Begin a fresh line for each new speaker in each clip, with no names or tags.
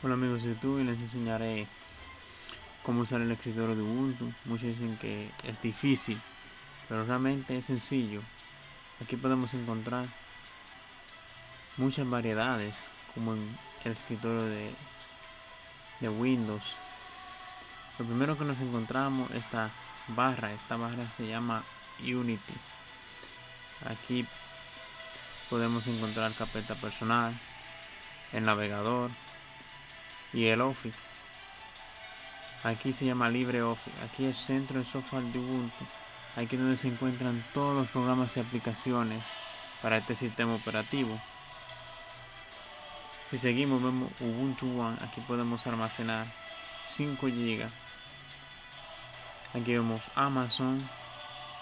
Hola amigos de YouTube y les enseñaré cómo usar el escritorio de Ubuntu. Muchos dicen que es difícil, pero realmente es sencillo. Aquí podemos encontrar muchas variedades, como en el escritorio de, de Windows. Lo primero que nos encontramos esta barra, esta barra se llama Unity. Aquí podemos encontrar carpeta personal, el navegador, y el Office. Aquí se llama LibreOffice. Aquí es centro de software de Ubuntu. Aquí es donde se encuentran todos los programas y aplicaciones para este sistema operativo. Si seguimos vemos Ubuntu One. Aquí podemos almacenar 5 GB. Aquí vemos Amazon.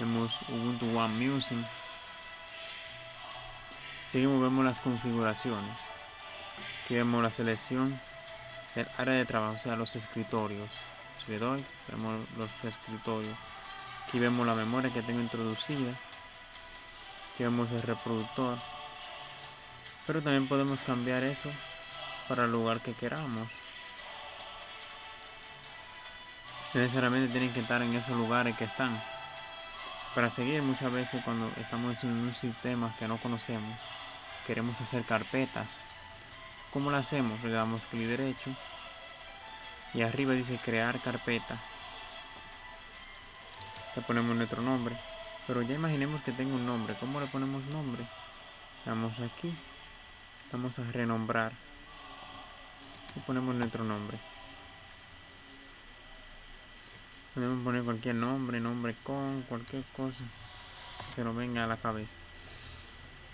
Vemos Ubuntu One Music. Seguimos vemos las configuraciones. Aquí vemos la selección el área de trabajo, o sea, los escritorios. Si le doy, vemos los escritorios. Aquí vemos la memoria que tengo introducida. Aquí vemos el reproductor. Pero también podemos cambiar eso para el lugar que queramos. necesariamente tienen que estar en esos lugares que están. Para seguir muchas veces cuando estamos en un sistema que no conocemos, queremos hacer carpetas ¿Cómo lo hacemos? Le damos clic derecho y arriba dice crear carpeta. Le ponemos nuestro nombre. Pero ya imaginemos que tengo un nombre. ¿Cómo le ponemos nombre? Vamos aquí. Vamos a renombrar. Y ponemos nuestro nombre. Podemos poner cualquier nombre, nombre con, cualquier cosa que se nos venga a la cabeza.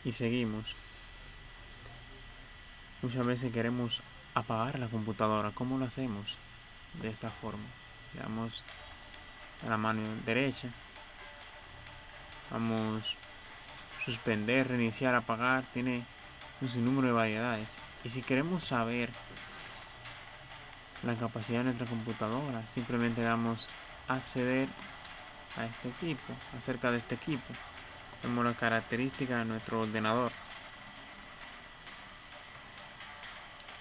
Y seguimos. Muchas veces queremos apagar la computadora. ¿Cómo lo hacemos? De esta forma. Le damos a la mano derecha. Vamos suspender, reiniciar, apagar. Tiene un sinnúmero de variedades. Y si queremos saber la capacidad de nuestra computadora, simplemente damos acceder a este equipo, acerca de este equipo. Vemos la característica de nuestro ordenador.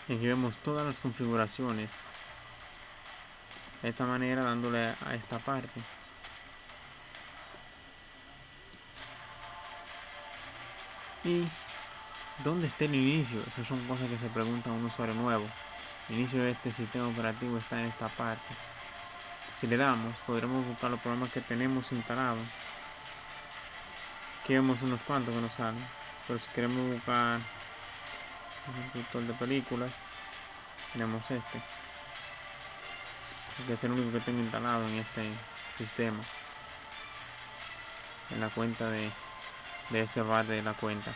aquí vemos todas las configuraciones de esta manera dándole a esta parte. Y dónde está el inicio esas son cosas que se pregunta un usuario nuevo. El inicio de este sistema operativo está en esta parte. Si le damos podremos buscar los programas que tenemos instalados. Aquí vemos unos cuantos que nos salen. Pero si queremos buscar un de películas tenemos este que es el único que tengo instalado en este sistema. En la cuenta de, de este bar de la cuenta.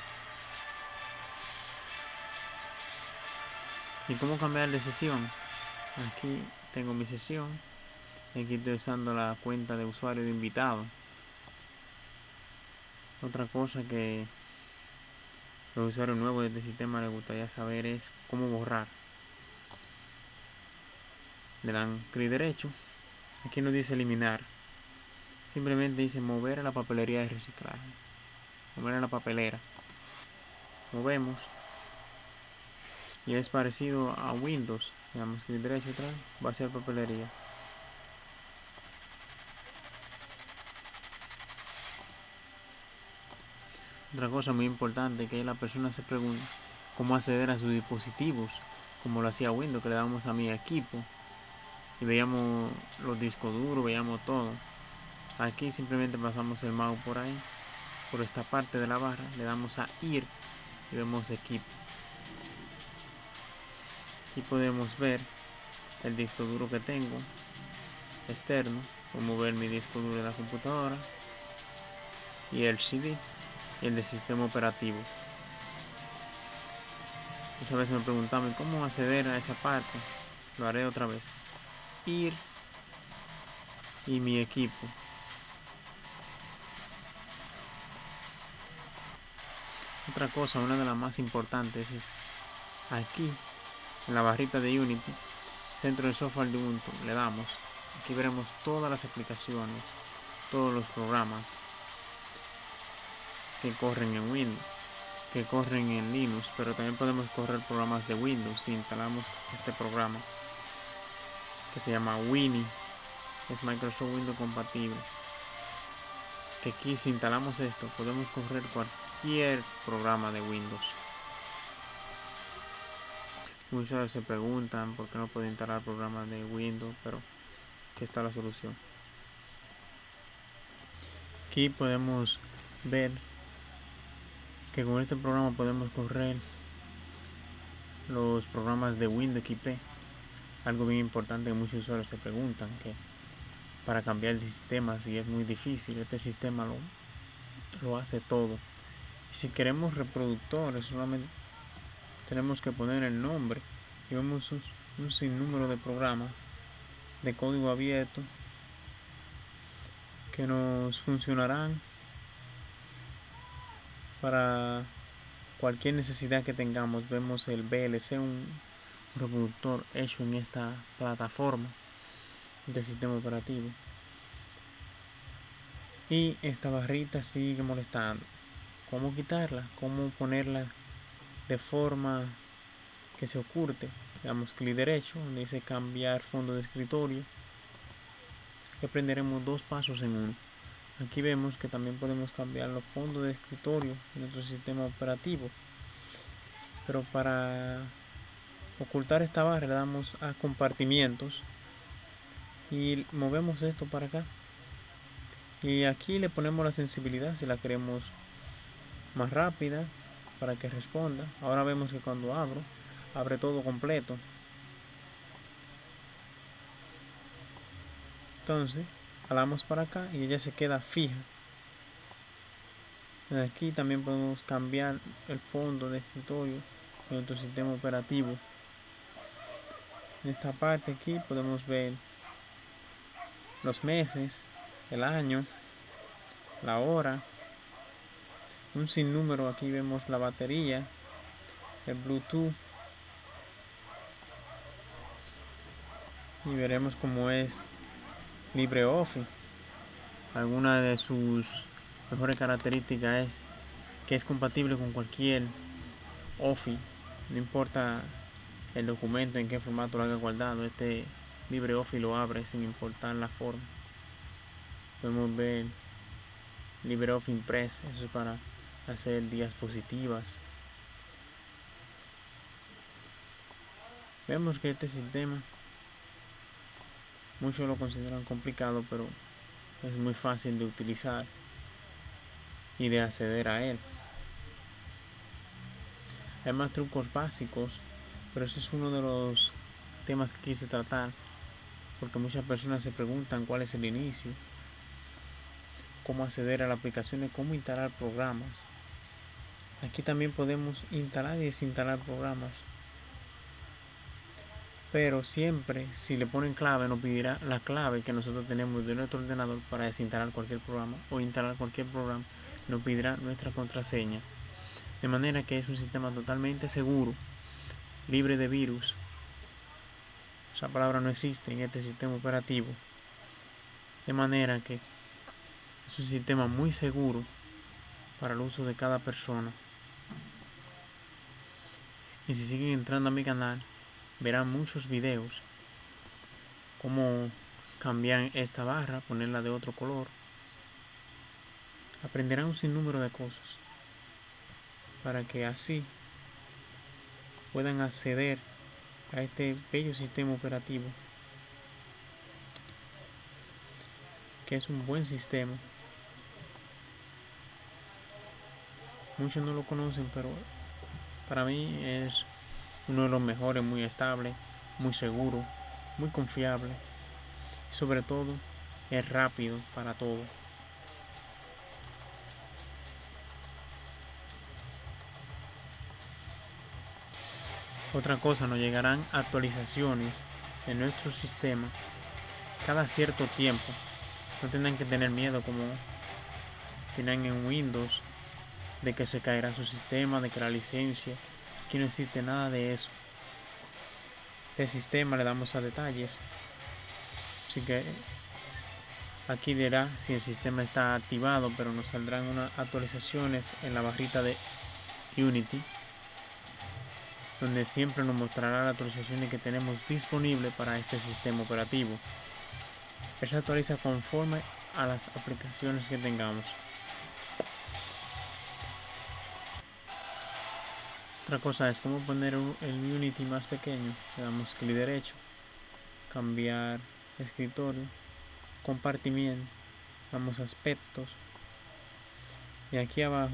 Y cómo cambiar de sesión aquí tengo mi sesión. Aquí estoy usando la cuenta de usuario de invitado. Otra cosa que los usuarios nuevos de este sistema les gustaría saber es cómo borrar le dan clic derecho. Aquí nos dice eliminar. Simplemente dice mover a la papelería de reciclaje. Mover a la papelera. Movemos y es parecido a Windows. Le damos clic derecho vez. Va a ser papelería. Otra cosa muy importante que la persona se pregunta cómo acceder a sus dispositivos, como lo hacía Windows, que le damos a mi equipo y veíamos los discos duros, veíamos todo. Aquí simplemente pasamos el mouse por ahí, por esta parte de la barra, le damos a ir y vemos equipo. Aquí podemos ver el disco duro que tengo externo, como ver mi disco duro de la computadora y el CD el de sistema operativo. Muchas veces me preguntaban cómo acceder a esa parte. Lo haré otra vez. Ir y mi equipo. Otra cosa, una de las más importantes es aquí en la barrita de Unity, centro de software de Ubuntu, le damos. Aquí veremos todas las aplicaciones, todos los programas, que corren en Windows. que corren en Linux, pero también podemos correr programas de Windows si instalamos este programa que se llama Winnie. Es Microsoft Windows compatible. Que aquí si instalamos esto podemos correr cualquier programa de Windows. Muchos se preguntan por qué no puedo instalar programas de Windows, pero aquí está la solución. Aquí podemos ver que con este programa podemos correr los programas de Windows XP. Algo bien importante que muchos usuarios se preguntan que para cambiar el sistema si es muy difícil, este sistema lo, lo hace todo. Si queremos reproductores, solamente tenemos que poner el nombre y vemos un, un sinnúmero de programas de código abierto que nos funcionarán para cualquier necesidad que tengamos. Vemos el VLC, un reproductor hecho en esta plataforma de sistema operativo. Y esta barrita sigue molestando. ¿Cómo quitarla? ¿Cómo ponerla de forma que se oculte? Damos clic derecho, donde dice cambiar fondo de escritorio. Aquí aprenderemos dos pasos en uno. Aquí vemos que también podemos cambiar los fondos de escritorio en nuestro sistema operativo. Pero para ocultar esta barra le damos a compartimientos y movemos esto para acá. Y aquí le ponemos la sensibilidad si la queremos más rápida para que responda. Ahora vemos que cuando abro, abre todo completo. Entonces, jalamos para acá y ella se queda fija aquí también podemos cambiar el fondo de escritorio de nuestro sistema operativo en esta parte aquí podemos ver los meses el año la hora un sinnúmero aquí vemos la batería el bluetooth y veremos cómo es LibreOffice. Alguna de sus mejores características es que es compatible con cualquier Office, no importa el documento en qué formato lo haya guardado, este LibreOffice lo abre sin importar la forma. Podemos ver LibreOffice Impress, eso es para hacer diapositivas. Vemos que este sistema Muchos lo consideran complicado, pero es muy fácil de utilizar y de acceder a él. Hay más trucos básicos, pero ese es uno de los temas que quise tratar, porque muchas personas se preguntan cuál es el inicio, cómo acceder a la aplicación cómo instalar programas. Aquí también podemos instalar y desinstalar programas. Pero siempre si le ponen clave nos pedirá la clave que nosotros tenemos de nuestro ordenador para desinstalar cualquier programa o instalar cualquier programa nos pedirá nuestra contraseña. De manera que es un sistema totalmente seguro libre de virus. Esa palabra no existe en este sistema operativo. De manera que es un sistema muy seguro para el uso de cada persona. Y si siguen entrando a mi canal verán muchos videos cómo cambiar esta barra, ponerla de otro color. Aprenderán un sinnúmero de cosas para que así puedan acceder a este bello sistema operativo que es un buen sistema. Muchos no lo conocen, pero para mí es uno de los mejores, muy estable, muy seguro, muy confiable. Y sobre todo, es rápido para todo. Otra cosa, nos llegarán actualizaciones en nuestro sistema cada cierto tiempo. No tendrán que tener miedo como tienen en Windows de que se caerá su sistema, de que la licencia Aquí no existe nada de eso. El sistema le damos a detalles. Así que aquí dirá si el sistema está activado, pero nos saldrán unas actualizaciones en la barrita de Unity donde siempre nos mostrará las actualizaciones que tenemos disponible para este sistema operativo. Él se actualiza conforme a las aplicaciones que tengamos. Otra cosa es cómo poner el Unity más pequeño. Le damos clic derecho, cambiar escritorio, compartimiento, damos aspectos y aquí abajo,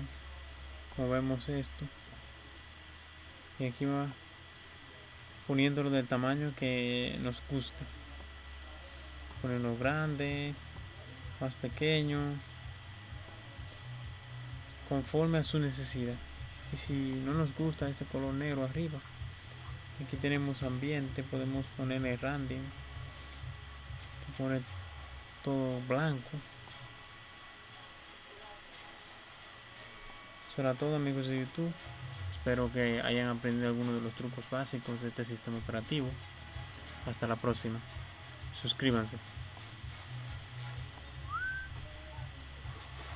como vemos esto, y aquí va poniéndolo del tamaño que nos guste. Ponerlo grande más pequeño conforme a su necesidad. Y si no nos gusta este color negro arriba aquí tenemos ambiente podemos ponerle random poner todo blanco. Eso era todo amigos de youtube espero que hayan aprendido algunos de los trucos básicos de este sistema operativo. Hasta la próxima. Suscríbanse